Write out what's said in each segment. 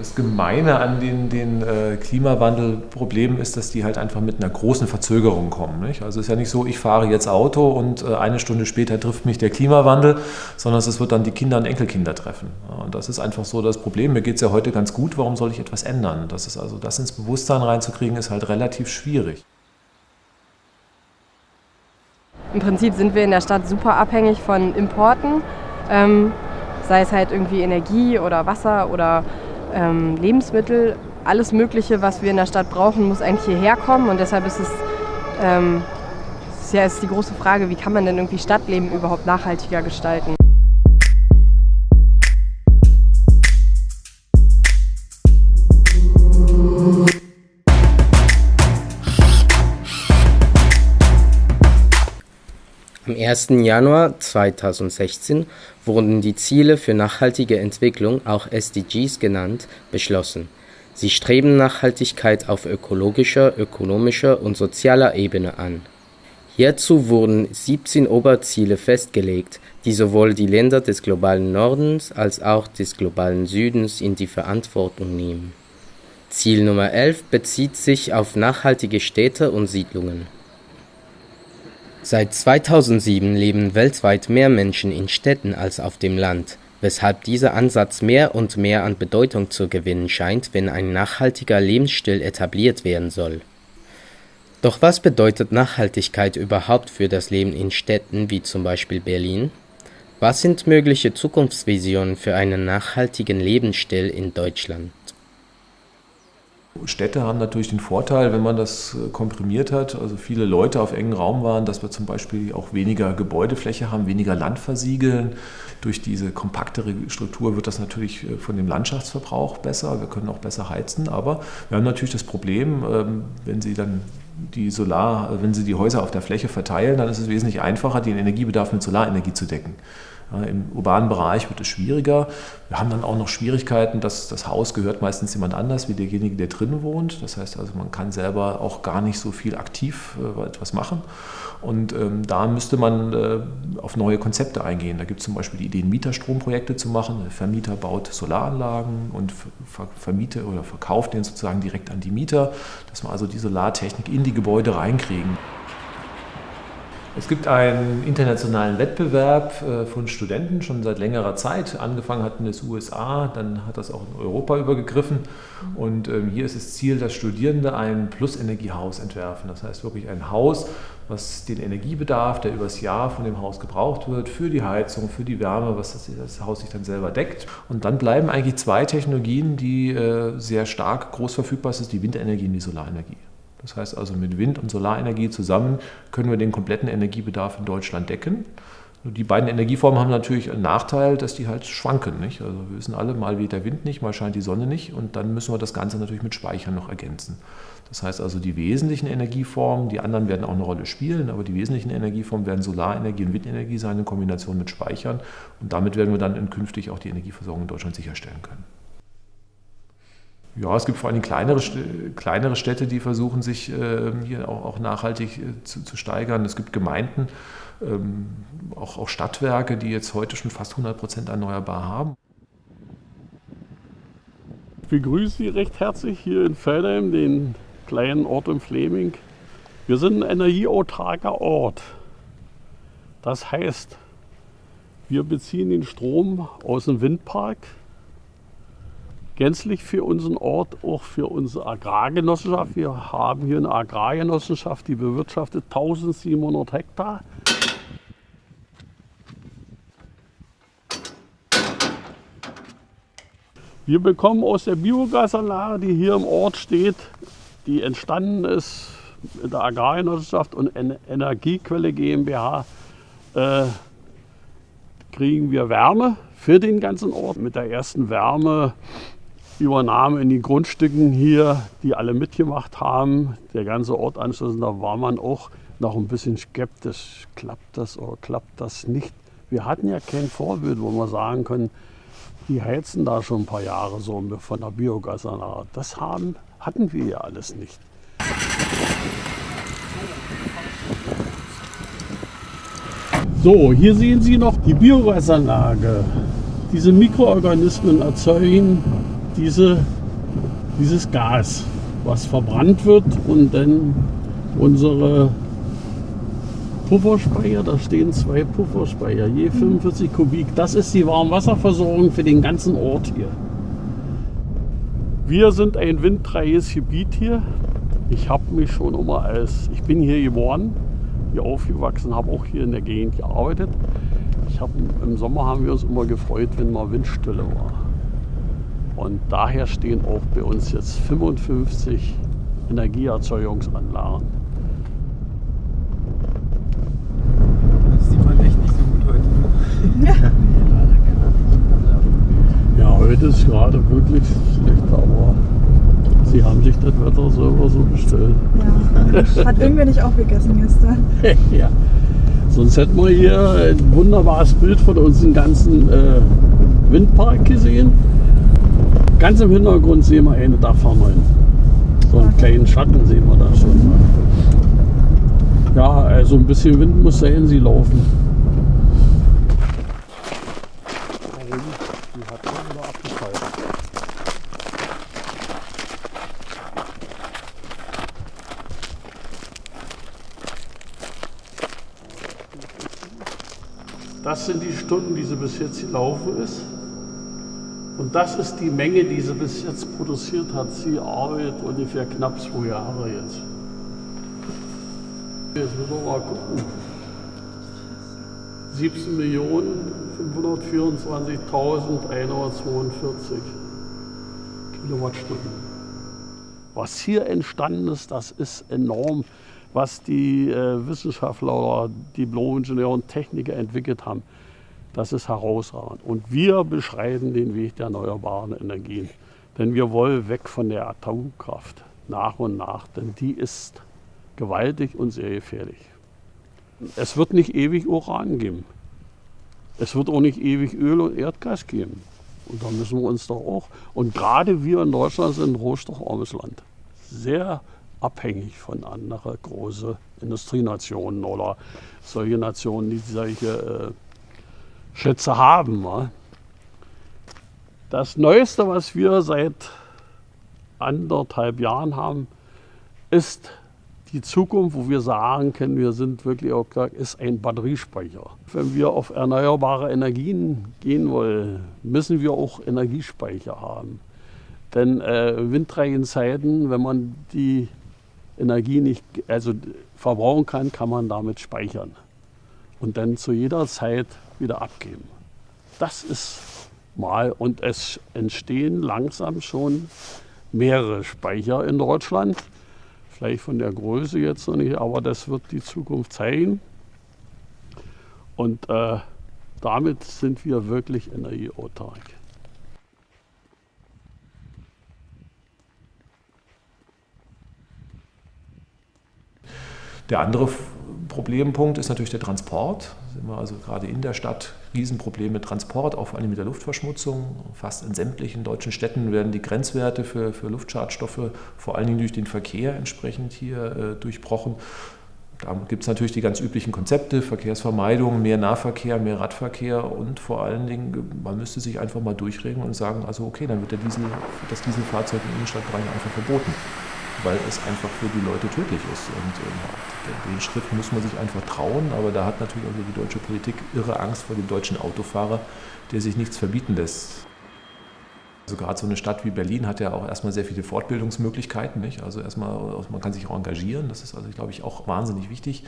Das Gemeine an den, den äh, Klimawandelproblemen ist, dass die halt einfach mit einer großen Verzögerung kommen. Nicht? Also es ist ja nicht so, ich fahre jetzt Auto und äh, eine Stunde später trifft mich der Klimawandel, sondern es wird dann die Kinder und Enkelkinder treffen. Und das ist einfach so das Problem. Mir geht es ja heute ganz gut, warum soll ich etwas ändern? Das ist also, das ins Bewusstsein reinzukriegen, ist halt relativ schwierig. Im Prinzip sind wir in der Stadt super abhängig von Importen, ähm, sei es halt irgendwie Energie oder Wasser oder ähm, Lebensmittel, alles Mögliche, was wir in der Stadt brauchen, muss eigentlich hierher kommen. Und deshalb ist es ähm, ist ja ist die große Frage, wie kann man denn irgendwie Stadtleben überhaupt nachhaltiger gestalten? 1. Januar 2016 wurden die Ziele für nachhaltige Entwicklung, auch SDGs genannt, beschlossen. Sie streben Nachhaltigkeit auf ökologischer, ökonomischer und sozialer Ebene an. Hierzu wurden 17 Oberziele festgelegt, die sowohl die Länder des globalen Nordens als auch des globalen Südens in die Verantwortung nehmen. Ziel Nummer 11 bezieht sich auf nachhaltige Städte und Siedlungen Seit 2007 leben weltweit mehr Menschen in Städten als auf dem Land, weshalb dieser Ansatz mehr und mehr an Bedeutung zu gewinnen scheint, wenn ein nachhaltiger Lebensstil etabliert werden soll. Doch was bedeutet Nachhaltigkeit überhaupt für das Leben in Städten wie zum Beispiel Berlin? Was sind mögliche Zukunftsvisionen für einen nachhaltigen Lebensstil in Deutschland Städte haben natürlich den Vorteil, wenn man das äh, komprimiert hat, also viele Leute auf engen Raum waren, dass wir zum Beispiel auch weniger Gebäudefläche haben, weniger Land versiegeln. Durch diese kompaktere Struktur wird das natürlich äh, von dem Landschaftsverbrauch besser. Wir können auch besser heizen, aber wir haben natürlich das Problem, ähm, wenn Sie dann die Solar, wenn Sie die Häuser auf der Fläche verteilen, dann ist es wesentlich einfacher, den Energiebedarf mit Solarenergie zu decken. Im urbanen Bereich wird es schwieriger. Wir haben dann auch noch Schwierigkeiten, dass das Haus gehört meistens jemand anders wie derjenige, der drin wohnt. Das heißt also, man kann selber auch gar nicht so viel aktiv äh, etwas machen. Und ähm, da müsste man äh, auf neue Konzepte eingehen. Da gibt es zum Beispiel die Ideen, Mieterstromprojekte zu machen. Der Vermieter baut Solaranlagen und ver vermietet oder verkauft den sozusagen direkt an die Mieter, dass wir also die Solartechnik in die Gebäude reinkriegen. Es gibt einen internationalen Wettbewerb äh, von Studenten schon seit längerer Zeit. Angefangen hat in den USA, dann hat das auch in Europa übergegriffen. Und ähm, hier ist das Ziel, dass Studierende ein Plus-Energiehaus entwerfen. Das heißt wirklich ein Haus, was den Energiebedarf, der übers Jahr von dem Haus gebraucht wird, für die Heizung, für die Wärme, was das, das Haus sich dann selber deckt. Und dann bleiben eigentlich zwei Technologien, die äh, sehr stark groß verfügbar sind, die Windenergie und die Solarenergie. Das heißt also, mit Wind- und Solarenergie zusammen können wir den kompletten Energiebedarf in Deutschland decken. Die beiden Energieformen haben natürlich einen Nachteil, dass die halt schwanken. Nicht? Also wir wissen alle, mal weht der Wind nicht, mal scheint die Sonne nicht und dann müssen wir das Ganze natürlich mit Speichern noch ergänzen. Das heißt also, die wesentlichen Energieformen, die anderen werden auch eine Rolle spielen, aber die wesentlichen Energieformen werden Solarenergie und Windenergie sein in Kombination mit Speichern und damit werden wir dann künftig auch die Energieversorgung in Deutschland sicherstellen können. Ja, es gibt vor allem kleinere, kleinere Städte, die versuchen, sich äh, hier auch, auch nachhaltig äh, zu, zu, steigern. Es gibt Gemeinden, ähm, auch, auch Stadtwerke, die jetzt heute schon fast 100 Prozent erneuerbar haben. Ich begrüße Sie recht herzlich hier in Feldheim, den kleinen Ort im Fleming. Wir sind ein energieautarker Ort. Das heißt, wir beziehen den Strom aus dem Windpark gänzlich für unseren Ort, auch für unsere Agrargenossenschaft. Wir haben hier eine Agrargenossenschaft, die bewirtschaftet 1700 Hektar. Wir bekommen aus der Biogasanlage, die hier im Ort steht, die entstanden ist in der Agrargenossenschaft und Energiequelle GmbH, äh, kriegen wir Wärme für den ganzen Ort. Mit der ersten Wärme Übernahme in den Grundstücken hier, die alle mitgemacht haben, der ganze Ort anschließend, da war man auch noch ein bisschen skeptisch. Klappt das oder klappt das nicht? Wir hatten ja kein Vorbild, wo wir sagen können, die heizen da schon ein paar Jahre so von der Biogasanlage. Das haben, hatten wir ja alles nicht. So, hier sehen Sie noch die Biogasanlage. Diese Mikroorganismen erzeugen diese, dieses Gas, was verbrannt wird und dann unsere Pufferspeicher, da stehen zwei Pufferspeicher, je 45 Kubik. Das ist die Warmwasserversorgung für den ganzen Ort hier. Wir sind ein windfreies Gebiet hier. Ich habe mich schon immer als, ich bin hier geboren, hier aufgewachsen, habe auch hier in der Gegend gearbeitet. Ich hab, Im Sommer haben wir uns immer gefreut, wenn mal Windstille war. Und daher stehen auch bei uns jetzt 55 Energieerzeugungsanlagen. Das sieht man echt nicht so gut heute. Ja, heute ist gerade wirklich schlecht, aber sie haben sich das Wetter selber so bestellt. Ja. Hat irgendwer nicht aufgegessen gestern. ja. Sonst hätten wir hier ein wunderbares Bild von unserem ganzen äh, Windpark gesehen. Ganz im Hintergrund sehen wir eine Dachfarmerin. So einen kleinen Schatten sehen wir da schon. Ja, also ein bisschen Wind muss sein, sie laufen. Das sind die Stunden, die sie bis jetzt gelaufen ist. Und das ist die Menge, die sie bis jetzt produziert hat. Sie arbeitet ungefähr knapp zwei Jahre jetzt. Jetzt müssen wir mal gucken. 17.524.142 Kilowattstunden. Was hier entstanden ist, das ist enorm, was die äh, Wissenschaftler Diplom-Ingenieure und Techniker entwickelt haben. Das ist herausragend. Und wir beschreiten den Weg der erneuerbaren Energien. Denn wir wollen weg von der Atomkraft nach und nach, denn die ist gewaltig und sehr gefährlich. Es wird nicht ewig Uran geben. Es wird auch nicht ewig Öl und Erdgas geben. Und da müssen wir uns doch auch, und gerade wir in Deutschland sind ein rohstoffarmes Land. Sehr abhängig von anderen großen Industrienationen oder solche Nationen, die solche äh, Schätze haben. wa? Das Neueste, was wir seit anderthalb Jahren haben, ist die Zukunft, wo wir sagen können, wir sind wirklich auch klar, ist ein Batteriespeicher. Wenn wir auf erneuerbare Energien gehen wollen, müssen wir auch Energiespeicher haben. Denn äh, windreichen Zeiten, wenn man die Energie nicht also verbrauchen kann, kann man damit speichern und dann zu jeder Zeit wieder abgeben. Das ist mal und es entstehen langsam schon mehrere Speicher in Deutschland. Vielleicht von der Größe jetzt noch nicht, aber das wird die Zukunft zeigen. Und äh, damit sind wir wirklich energieautark. Der andere Problempunkt ist natürlich der Transport. Sind wir also gerade in der Stadt Riesenprobleme mit Transport, auch vor allem mit der Luftverschmutzung. Fast in sämtlichen deutschen Städten werden die Grenzwerte für, für Luftschadstoffe vor allen Dingen durch den Verkehr entsprechend hier äh, durchbrochen. Da gibt es natürlich die ganz üblichen Konzepte, Verkehrsvermeidung, mehr Nahverkehr, mehr Radverkehr und vor allen Dingen, man müsste sich einfach mal durchregen und sagen, also okay, dann wird der Diesel, das Dieselfahrzeug im Innenstadtbereich einfach verboten, weil es einfach für die Leute tödlich ist. Und ähm, den Schritt muss man sich einfach trauen, aber da hat natürlich auch die deutsche Politik irre Angst vor dem deutschen Autofahrer, der sich nichts verbieten lässt. Also gerade so eine Stadt wie Berlin hat ja auch erstmal sehr viele Fortbildungsmöglichkeiten. Nicht? Also erstmal, man kann sich auch engagieren. Das ist also, glaube ich, auch wahnsinnig wichtig,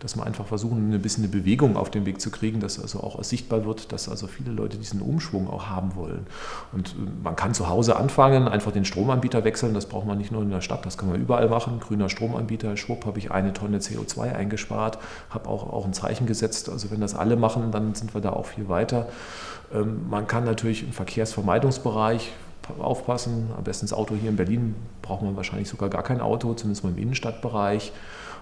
dass man einfach versuchen, ein bisschen eine Bewegung auf den Weg zu kriegen, dass also auch sichtbar wird, dass also viele Leute diesen Umschwung auch haben wollen. Und äh, man kann zu Hause anfangen, einfach den Stromanbieter wechseln. Das braucht man nicht nur in der Stadt, das kann man überall machen. Grüner Stromanbieter, schwupp, habe ich eine Tonne CO2 eingespart, habe auch, auch ein Zeichen gesetzt. Also wenn das alle machen, dann sind wir da auch viel weiter. Ähm, Man kann natürlich im Verkehrsvermeidungsbereich aufpassen. Am besten das Auto hier in Berlin braucht man wahrscheinlich sogar gar kein Auto, zumindest mal im Innenstadtbereich.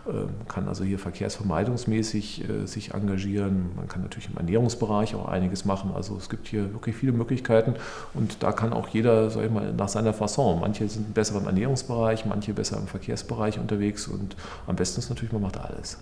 Man kann also hier verkehrsvermeidungsmäßig äh, sich engagieren. Man kann natürlich im Ernährungsbereich auch einiges machen. Also es gibt hier wirklich viele Möglichkeiten und da kann auch jeder, sag ich mal, nach seiner Fasson. Manche sind besser im Ernährungsbereich, manche besser im Verkehrsbereich unterwegs und am besten ist natürlich, man macht alles.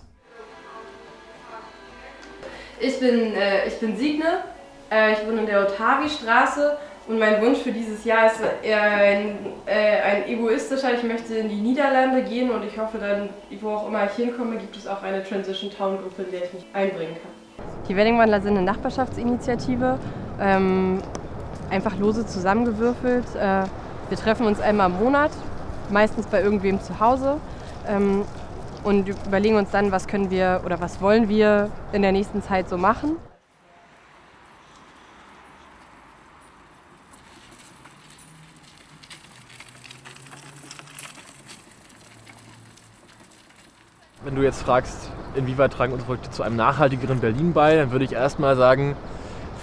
Ich bin, äh, ich bin Signe. Äh, ich wohne in der Otavi-Straße Und mein Wunsch für dieses Jahr ist eher ein, äh, ein egoistischer. Ich möchte in die Niederlande gehen und ich hoffe dann, wo auch immer ich hinkomme, gibt es auch eine Transition Town Gruppe, in der ich mich einbringen kann. Die Weddingwandler sind eine Nachbarschaftsinitiative, ähm, einfach lose zusammengewürfelt. Äh, wir treffen uns einmal im Monat, meistens bei irgendwem zu Hause. Ähm, und überlegen uns dann, was können wir oder was wollen wir in der nächsten Zeit so machen. Wenn du jetzt fragst, inwieweit tragen unsere Projekte zu einem nachhaltigeren Berlin bei, dann würde ich erstmal sagen,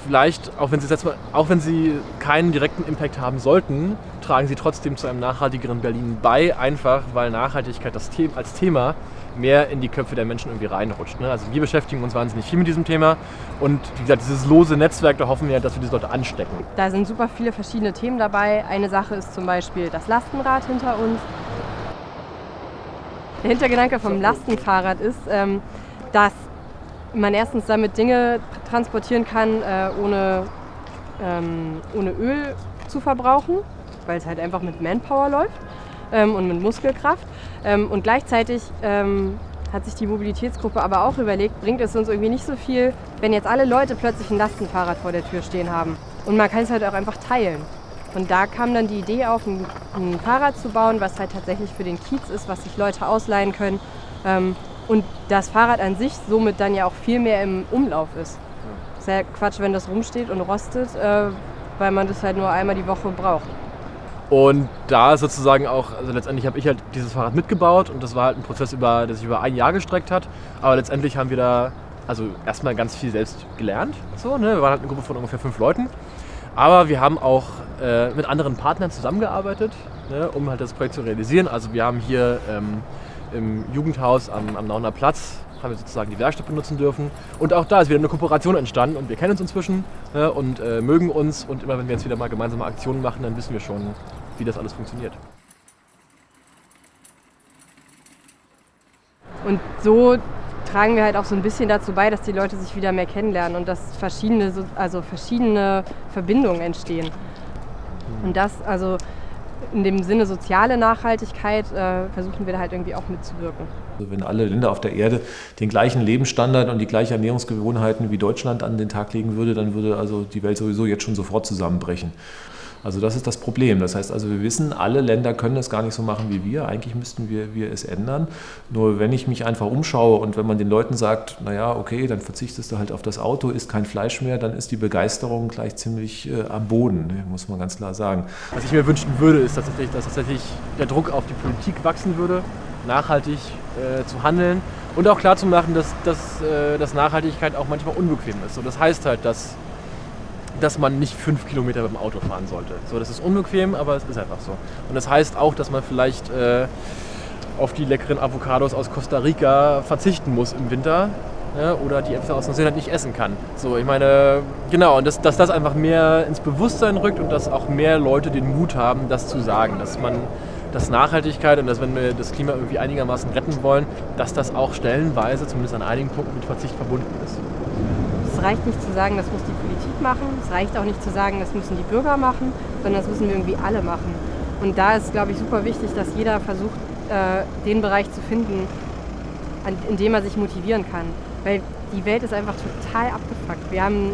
vielleicht, auch wenn sie, jetzt mal, auch wenn sie keinen direkten Impact haben sollten, tragen sie trotzdem zu einem nachhaltigeren Berlin bei, einfach weil Nachhaltigkeit das The als Thema mehr in die Köpfe der Menschen irgendwie reinrutscht. Ne? Also wir beschäftigen uns wahnsinnig viel mit diesem Thema und wie gesagt, dieses lose Netzwerk, da hoffen wir, dass wir diese Leute anstecken. Da sind super viele verschiedene Themen dabei. Eine Sache ist zum Beispiel das Lastenrad hinter uns. Der Hintergedanke vom Lastenfahrrad ist, ähm, dass man erstens damit Dinge transportieren kann, äh, ohne, ähm, ohne Öl zu verbrauchen, weil es halt einfach mit Manpower läuft ähm, und mit Muskelkraft. Und gleichzeitig hat sich die Mobilitätsgruppe aber auch überlegt, bringt es uns irgendwie nicht so viel, wenn jetzt alle Leute plötzlich ein Lastenfahrrad vor der Tür stehen haben. Und man kann es halt auch einfach teilen. Und da kam dann die Idee auf, ein, ein, Fahrrad zu bauen, was halt tatsächlich für den Kiez ist, was sich Leute ausleihen können. Ähm, und das Fahrrad an sich somit dann ja auch viel mehr im Umlauf ist. Ist ja Quatsch, wenn das rumsteht und rostet, äh, weil man das halt nur einmal die Woche braucht. Und da sozusagen auch, also letztendlich habe ich halt dieses Fahrrad mitgebaut und das war halt ein Prozess, über, der sich über ein Jahr gestreckt hat. Aber letztendlich haben wir da also erstmal ganz viel selbst gelernt. So, ne? Wir waren halt eine Gruppe von ungefähr fünf Leuten. Aber wir haben auch äh, mit anderen Partnern zusammengearbeitet, ne, um halt das Projekt zu realisieren. Also wir haben hier ähm, im Jugendhaus am, am Nauner Platz haben wir sozusagen die Werkstatt benutzen dürfen. Und auch da ist wieder eine Kooperation entstanden und wir kennen uns inzwischen ne, und äh, mögen uns. Und immer wenn wir jetzt wieder mal gemeinsame Aktionen machen, dann wissen wir schon, wie das alles funktioniert. Und so tragen wir halt auch so ein bisschen dazu bei, dass die Leute sich wieder mehr kennenlernen und dass verschiedene, also verschiedene Verbindungen entstehen. Und das, also in dem Sinne soziale Nachhaltigkeit, äh, versuchen wir da halt irgendwie auch mitzuwirken. Also wenn alle Länder auf der Erde den gleichen Lebensstandard und die gleichen Ernährungsgewohnheiten wie Deutschland an den Tag legen würde, dann würde also die Welt sowieso jetzt schon sofort zusammenbrechen. Also das ist das Problem. Das heißt also, wir wissen, alle Länder können es gar nicht so machen wie wir. Eigentlich müssten wir, wir es ändern. Nur wenn ich mich einfach umschaue und wenn man den Leuten sagt, naja, okay, dann verzichtest du halt auf das Auto, isst kein Fleisch mehr, dann ist die Begeisterung gleich ziemlich äh, am Boden, ne, muss man ganz klar sagen. Was ich mir wünschen würde, ist tatsächlich, dass tatsächlich der Druck auf die Politik wachsen würde, nachhaltig äh, zu handeln und auch klarzumachen, dass, dass, äh, dass Nachhaltigkeit auch manchmal unbequem ist. Und das heißt halt, dass dass man nicht fünf Kilometer mit dem Auto fahren sollte. So, das ist unbequem, aber es ist einfach so. Und das heißt auch, dass man vielleicht äh, auf die leckeren Avocados aus Costa Rica verzichten muss im Winter ja, oder die Äpfel aus Neuseeland nicht essen kann. So, ich meine, genau, und das, dass das einfach mehr ins Bewusstsein rückt und dass auch mehr Leute den Mut haben, das zu sagen, dass man dass Nachhaltigkeit und dass wenn wir das Klima irgendwie einigermaßen retten wollen, dass das auch stellenweise, zumindest an einigen Punkten, mit Verzicht verbunden ist es reicht nicht zu sagen, das muss die Politik machen. Es reicht auch nicht zu sagen, das müssen die Bürger machen, sondern das müssen wir irgendwie alle machen. Und da ist, glaube ich, super wichtig, dass jeder versucht, äh, den Bereich zu finden, an, in dem er sich motivieren kann. Weil die Welt ist einfach total abgefuckt. Wir haben,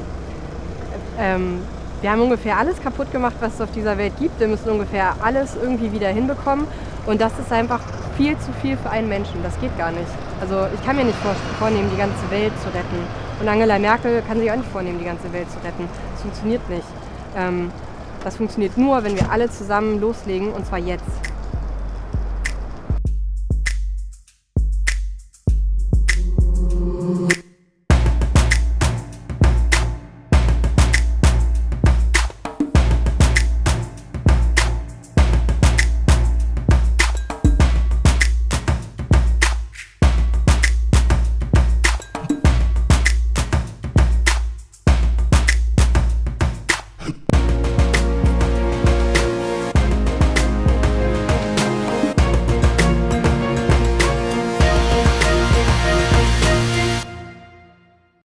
ähm, wir haben ungefähr alles kaputt gemacht, was es auf dieser Welt gibt. Wir müssen ungefähr alles irgendwie wieder hinbekommen. Und das ist einfach viel zu viel für einen Menschen. Das geht gar nicht. Also ich kann mir nicht vornehmen, die ganze Welt zu retten. Und Angela Merkel kann sich auch nicht vornehmen, die ganze Welt zu retten. Das funktioniert nicht. Ähm, das funktioniert nur, wenn wir alle zusammen loslegen, und zwar jetzt.